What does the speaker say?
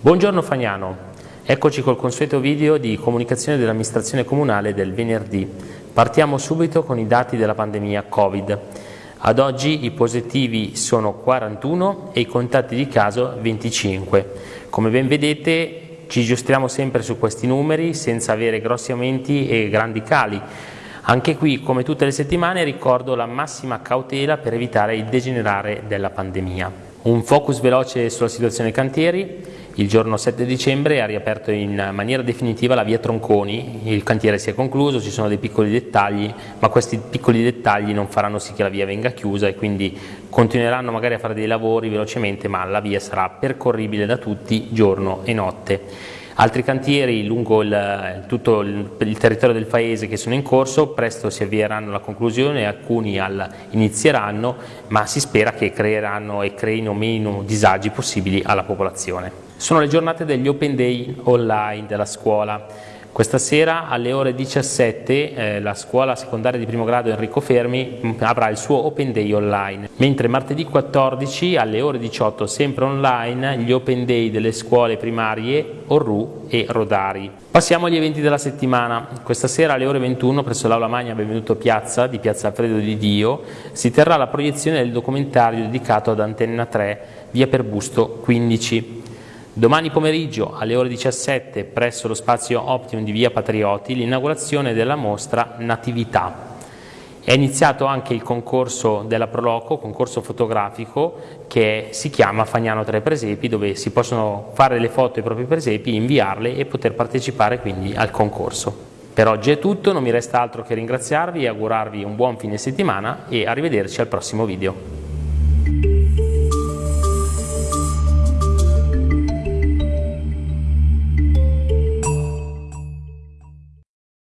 Buongiorno Fagnano, eccoci col consueto video di comunicazione dell'amministrazione comunale del venerdì. Partiamo subito con i dati della pandemia Covid. Ad oggi i positivi sono 41 e i contatti di caso 25. Come ben vedete ci giostriamo sempre su questi numeri senza avere grossi aumenti e grandi cali. Anche qui, come tutte le settimane, ricordo la massima cautela per evitare il degenerare della pandemia. Un focus veloce sulla situazione cantieri. Il giorno 7 dicembre ha riaperto in maniera definitiva la via Tronconi, il cantiere si è concluso, ci sono dei piccoli dettagli, ma questi piccoli dettagli non faranno sì che la via venga chiusa e quindi continueranno magari a fare dei lavori velocemente, ma la via sarà percorribile da tutti giorno e notte. Altri cantieri lungo il, tutto il, il, territorio del paese che sono in corso presto si avvieranno alla conclusione, alcuni al, inizieranno, ma si spera che creeranno e creino meno disagi possibili alla popolazione. Sono le giornate degli Open Day online della scuola. Questa sera alle ore 17 eh, la scuola secondaria di primo grado Enrico Fermi avrà il suo Open Day online, mentre martedì 14 alle ore 18 sempre online gli Open Day delle scuole primarie Orru e Rodari. Passiamo agli eventi della settimana. Questa sera alle ore 21 presso l'Aula Magna Benvenuto Piazza di Piazza Alfredo di Dio si terrà la proiezione del documentario dedicato ad Antenna 3 via per Busto 15. Domani pomeriggio alle ore 17 presso lo spazio Optimum di Via Patrioti l'inaugurazione della mostra Natività. È iniziato anche il concorso della Proloco, concorso fotografico che si chiama Fagnano Tre Presepi dove si possono fare le foto ai propri presepi, inviarle e poter partecipare quindi al concorso. Per oggi è tutto, non mi resta altro che ringraziarvi e augurarvi un buon fine settimana e arrivederci al prossimo video.